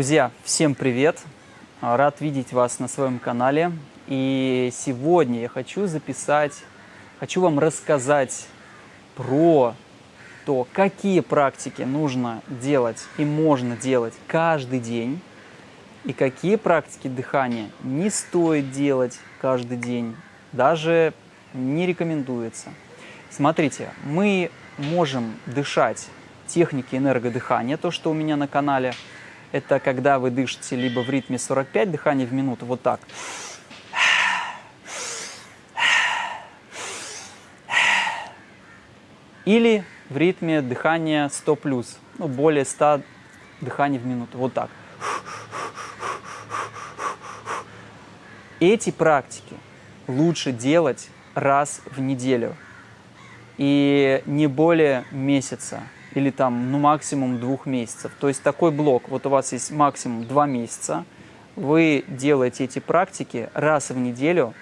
Друзья, всем привет! Рад видеть вас на своем канале. И сегодня я хочу записать, хочу вам рассказать про то, какие практики нужно делать и можно делать каждый день, и какие практики дыхания не стоит делать каждый день, даже не рекомендуется. Смотрите, мы можем дышать техники энергодыхания, то, что у меня на канале – это когда вы дышите либо в ритме 45 дыханий в минуту, вот так. Или в ритме дыхания 100 плюс, ну, более 100 дыханий в минуту, вот так. Эти практики лучше делать раз в неделю и не более месяца или там, ну, максимум двух месяцев. То есть такой блок, вот у вас есть максимум два месяца, вы делаете эти практики раз в неделю,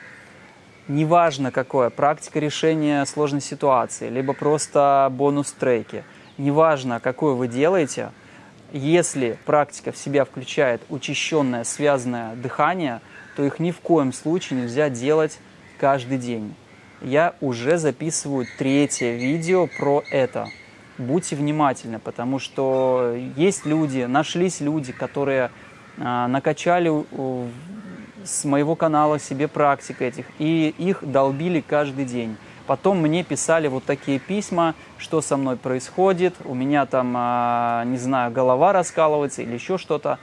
неважно какое, практика решения сложной ситуации, либо просто бонус-треки, неважно какую вы делаете, если практика в себя включает учащенное связанное дыхание, то их ни в коем случае нельзя делать каждый день. Я уже записываю третье видео про это будьте внимательны, потому что есть люди, нашлись люди, которые а, накачали с моего канала себе практик этих, и их долбили каждый день. Потом мне писали вот такие письма, что со мной происходит, у меня там, а, не знаю, голова раскалывается или еще что-то.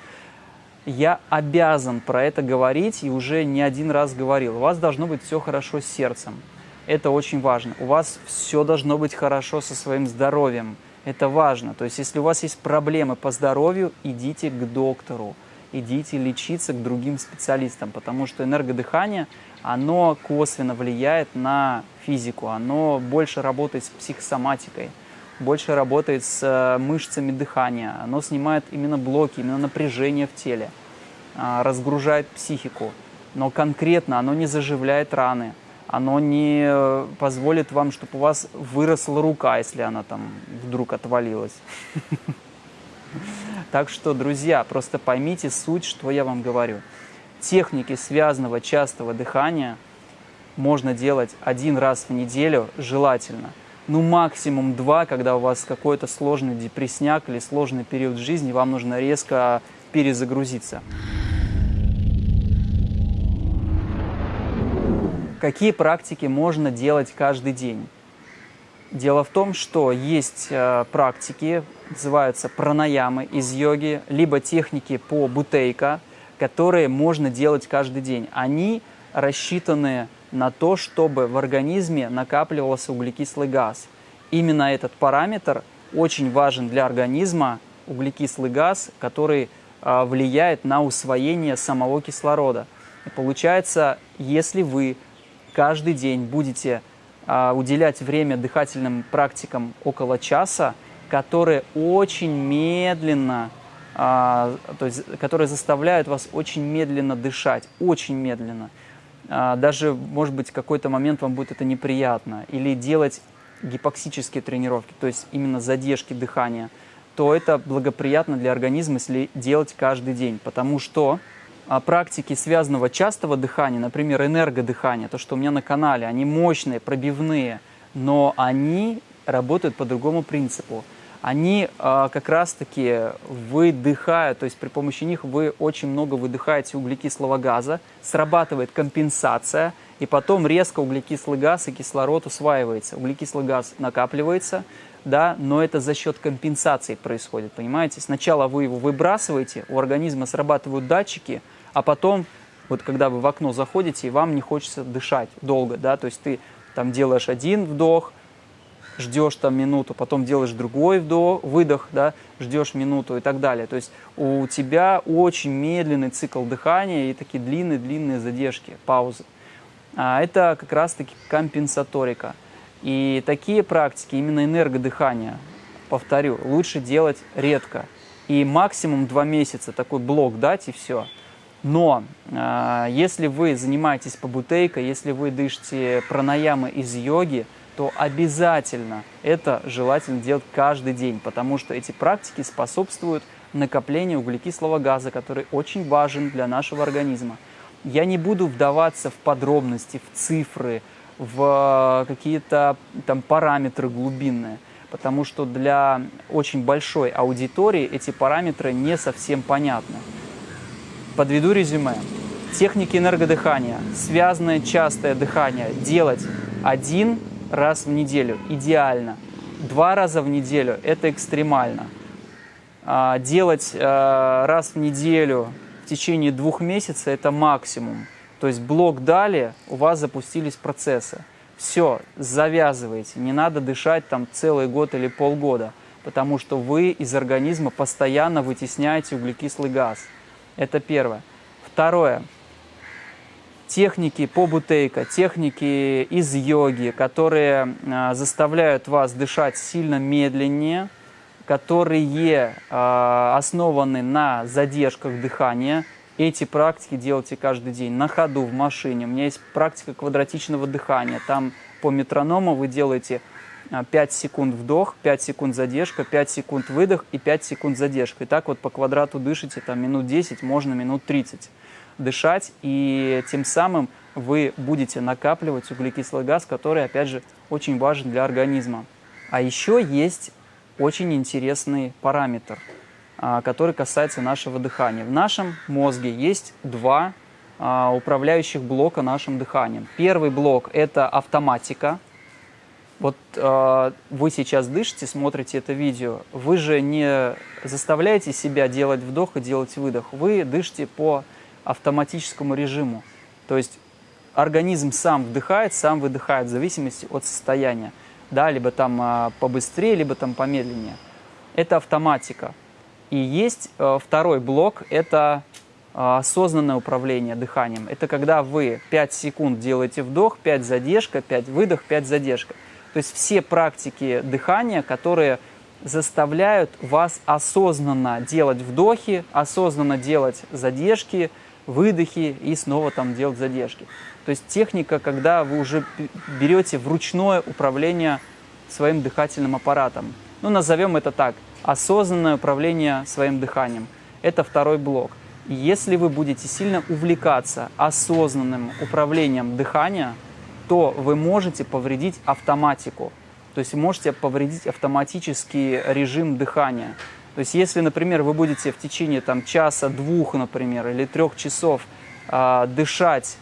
Я обязан про это говорить и уже не один раз говорил. У вас должно быть все хорошо с сердцем. Это очень важно. У вас все должно быть хорошо со своим здоровьем. Это важно. То есть, если у вас есть проблемы по здоровью, идите к доктору, идите лечиться к другим специалистам, потому что энергодыхание, оно косвенно влияет на физику, оно больше работает с психосоматикой, больше работает с э, мышцами дыхания, оно снимает именно блоки, именно напряжение в теле, а, разгружает психику, но конкретно оно не заживляет раны, оно не э, позволит вам, чтобы у вас выросла рука, если она там вдруг отвалилась. Так что, друзья, просто поймите суть, что я вам говорю. Техники связанного частого дыхания можно делать один раз в неделю, желательно. Ну, максимум два, когда у вас какой-то сложный депрессняк или сложный период жизни, вам нужно резко перезагрузиться. Какие практики можно делать каждый день? Дело в том, что есть э, практики, называются пранаямы из йоги, либо техники по бутейка, которые можно делать каждый день. Они рассчитаны на то, чтобы в организме накапливался углекислый газ. Именно этот параметр очень важен для организма, углекислый газ, который э, влияет на усвоение самого кислорода. И получается, если вы каждый день будете а, уделять время дыхательным практикам около часа, которые очень медленно, а, то есть, которые заставляют вас очень медленно дышать, очень медленно. А, даже, может быть, какой-то момент вам будет это неприятно. Или делать гипоксические тренировки, то есть именно задержки дыхания, то это благоприятно для организма, если делать каждый день, потому что практики связанного частого дыхания, например, энергодыхания, то, что у меня на канале, они мощные, пробивные, но они работают по другому принципу. Они э, как раз-таки выдыхают, то есть при помощи них вы очень много выдыхаете углекислого газа, срабатывает компенсация, и потом резко углекислый газ и кислород усваивается. Углекислый газ накапливается, да, но это за счет компенсации происходит, понимаете? Сначала вы его выбрасываете, у организма срабатывают датчики – а потом, вот когда вы в окно заходите, и вам не хочется дышать долго, да, то есть ты там делаешь один вдох, ждешь там минуту, потом делаешь другой вдох, выдох, да, ждешь минуту и так далее. То есть у тебя очень медленный цикл дыхания и такие длинные-длинные задержки, паузы. А это как раз-таки компенсаторика. И такие практики, именно энергодыхания, повторю, лучше делать редко. И максимум два месяца такой блок дать и все. Но э, если вы занимаетесь побутейкой, если вы дышите пранаямы из йоги, то обязательно это желательно делать каждый день, потому что эти практики способствуют накопления углекислого газа, который очень важен для нашего организма. Я не буду вдаваться в подробности, в цифры, в какие-то там параметры глубинные, потому что для очень большой аудитории эти параметры не совсем понятны. Подведу резюме. Техники энергодыхания, связанное частое дыхание делать один раз в неделю идеально. Два раза в неделю – это экстремально. А, делать а, раз в неделю в течение двух месяцев – это максимум. То есть блок дали, у вас запустились процессы. Все, завязывайте, не надо дышать там целый год или полгода, потому что вы из организма постоянно вытесняете углекислый газ. Это первое. Второе техники по бутейка, техники из йоги, которые э, заставляют вас дышать сильно медленнее, которые э, основаны на задержках дыхания. Эти практики делайте каждый день на ходу, в машине. У меня есть практика квадратичного дыхания. Там по метроному вы делаете 5 секунд вдох, 5 секунд задержка, 5 секунд выдох и 5 секунд задержка. И так вот по квадрату дышите там минут 10, можно минут 30 дышать, и тем самым вы будете накапливать углекислый газ, который, опять же, очень важен для организма. А еще есть очень интересный параметр, а, который касается нашего дыхания. В нашем мозге есть два а, управляющих блока нашим дыханием. Первый блок – это автоматика. Вот э, вы сейчас дышите, смотрите это видео, вы же не заставляете себя делать вдох и делать выдох. Вы дышите по автоматическому режиму. То есть организм сам вдыхает, сам выдыхает в зависимости от состояния. Да, либо там а, побыстрее, либо там помедленнее. Это автоматика. И есть а, второй блок, это а, осознанное управление дыханием. Это когда вы 5 секунд делаете вдох, 5 задержка, 5 выдох, 5 задержка. То есть все практики дыхания, которые заставляют вас осознанно делать вдохи, осознанно делать задержки, выдохи и снова там делать задержки. То есть техника, когда вы уже берете вручное управление своим дыхательным аппаратом. Ну, назовем это так, осознанное управление своим дыханием. Это второй блок. И если вы будете сильно увлекаться осознанным управлением дыхания, то вы можете повредить автоматику. То есть можете повредить автоматический режим дыхания. То есть если, например, вы будете в течение там, часа, двух, например, или трех часов э, дышать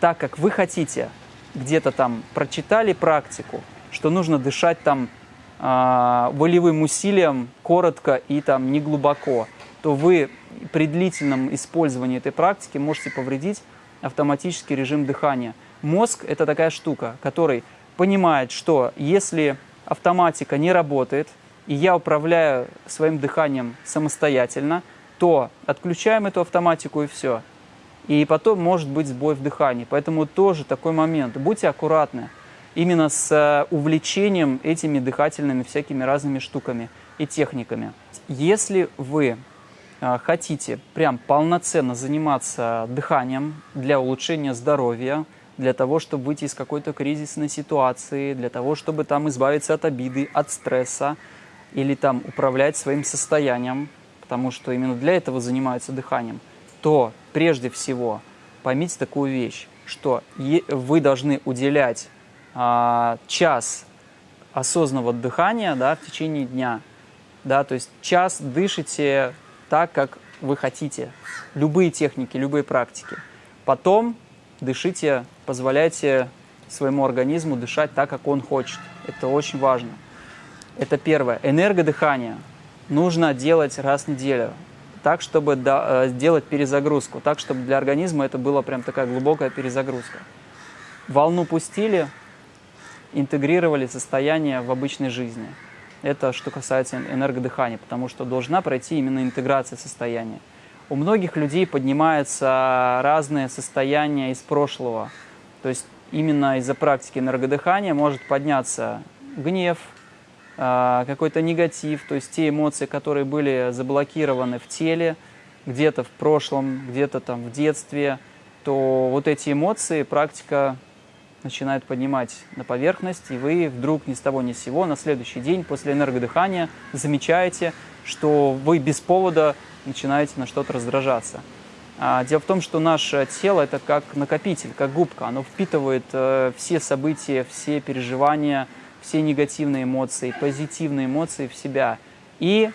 так, как вы хотите, где-то там прочитали практику, что нужно дышать там э, волевым усилием, коротко и там не глубоко, то вы при длительном использовании этой практики можете повредить автоматический режим дыхания. Мозг – это такая штука, который понимает, что если автоматика не работает – и я управляю своим дыханием самостоятельно, то отключаем эту автоматику и все. И потом может быть сбой в дыхании. Поэтому тоже такой момент. Будьте аккуратны именно с э, увлечением этими дыхательными всякими разными штуками и техниками. Если вы э, хотите прям полноценно заниматься дыханием для улучшения здоровья, для того, чтобы выйти из какой-то кризисной ситуации, для того, чтобы там избавиться от обиды, от стресса, или там управлять своим состоянием, потому что именно для этого занимаются дыханием, то прежде всего поймите такую вещь, что вы должны уделять а, час осознанного дыхания да, в течение дня. Да, то есть час дышите так, как вы хотите. Любые техники, любые практики. Потом дышите, позволяйте своему организму дышать так, как он хочет. Это очень важно. Это первое. Энергодыхание нужно делать раз в неделю, так, чтобы э, сделать перезагрузку, так, чтобы для организма это была прям такая глубокая перезагрузка. Волну пустили, интегрировали состояние в обычной жизни. Это что касается энергодыхания, потому что должна пройти именно интеграция состояния. У многих людей поднимаются разные состояния из прошлого. То есть именно из-за практики энергодыхания может подняться гнев, а, какой-то негатив, то есть те эмоции, которые были заблокированы в теле, где-то в прошлом, где-то там в детстве, то вот эти эмоции практика начинают поднимать на поверхность, и вы вдруг ни с того ни с сего на следующий день после энергодыхания замечаете, что вы без повода начинаете на что-то раздражаться. А, дело в том, что наше тело это как накопитель, как губка. Оно впитывает э, все события, все переживания, все негативные эмоции, позитивные эмоции в себя. И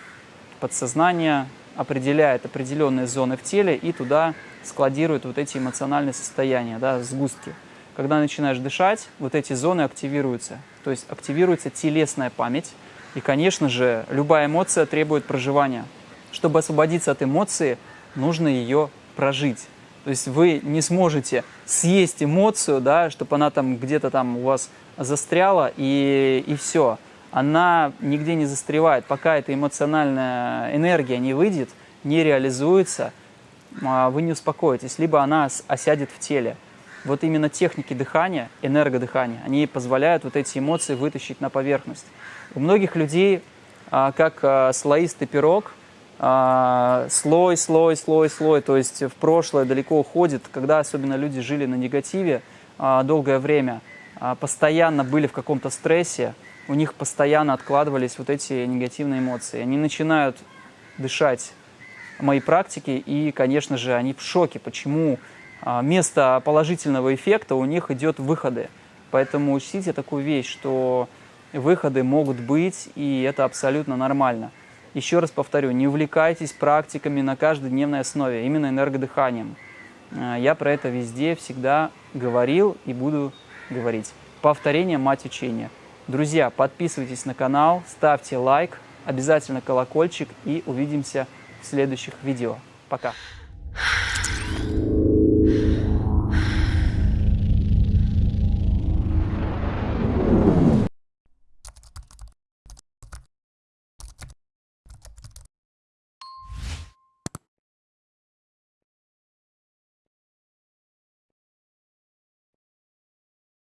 подсознание определяет определенные зоны в теле и туда складирует вот эти эмоциональные состояния, да, сгустки. Когда начинаешь дышать, вот эти зоны активируются. То есть активируется телесная память. И, конечно же, любая эмоция требует проживания. Чтобы освободиться от эмоции, нужно ее прожить. То есть вы не сможете съесть эмоцию, да, чтобы она там где-то там у вас застряла и, и все. Она нигде не застревает, пока эта эмоциональная энергия не выйдет, не реализуется, а, вы не успокоитесь, либо она осядет в теле вот именно техники дыхания, энергодыхания, они позволяют вот эти эмоции вытащить на поверхность. У многих людей, а, как а, слоистый пирог, а, слой, слой, слой, слой, то есть в прошлое далеко уходит, когда особенно люди жили на негативе долгое время, постоянно были в каком-то стрессе, у них постоянно откладывались вот эти негативные эмоции. Они начинают дышать мои практики, и, конечно же, они в шоке, почему вместо а, положительного эффекта у них идет выходы. Поэтому учтите такую вещь, что выходы могут быть, и это абсолютно нормально. Еще раз повторю, не увлекайтесь практиками на каждодневной основе, именно энергодыханием. А, я про это везде всегда говорил и буду говорить. Повторение – мать учения. Друзья, подписывайтесь на канал, ставьте лайк, обязательно колокольчик и увидимся в следующих видео. Пока!